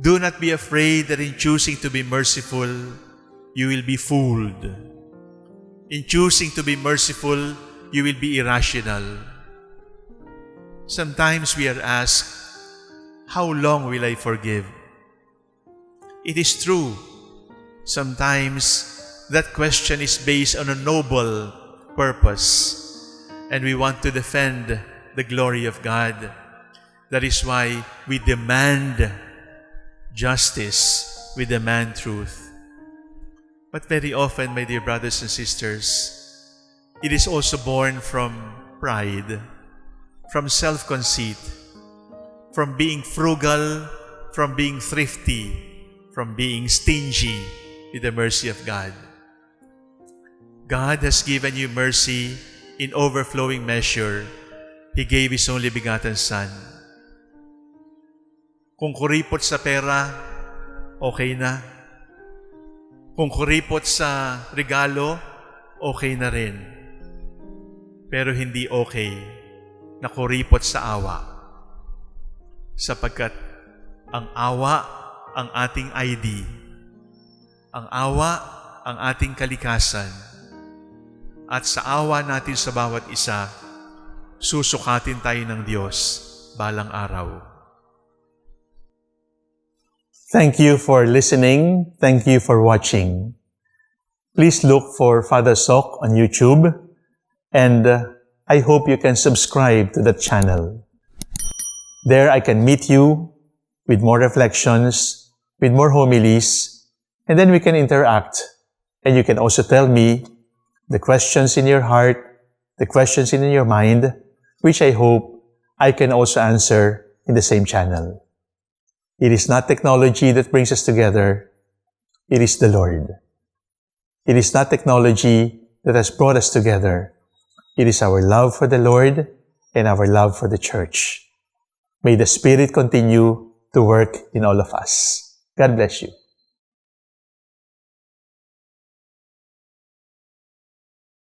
Do not be afraid that in choosing to be merciful, you will be fooled. In choosing to be merciful, you will be irrational. Sometimes we are asked, How long will I forgive? It is true. Sometimes that question is based on a noble purpose, and we want to defend the glory of God. That is why we demand justice, we demand truth. But very often, my dear brothers and sisters, it is also born from pride, from self-conceit, from being frugal, from being thrifty, from being stingy with the mercy of God. God has given you mercy in overflowing measure. He gave His only begotten Son. Kung kuripot sa pera, okay na. Kung kuripot sa regalo, okay na rin. Pero hindi okay na kuripot sa awa. Sapagkat ang awa ang ating ID. Ang awa ang ating kalikasan at sa awa natin sa bawat isa, susukatin tayo ng Diyos balang araw. Thank you for listening. Thank you for watching. Please look for Father Soc on YouTube and uh, I hope you can subscribe to the channel. There I can meet you with more reflections, with more homilies, and then we can interact. And you can also tell me the questions in your heart, the questions in your mind, which I hope I can also answer in the same channel. It is not technology that brings us together. It is the Lord. It is not technology that has brought us together. It is our love for the Lord and our love for the church. May the Spirit continue to work in all of us. God bless you.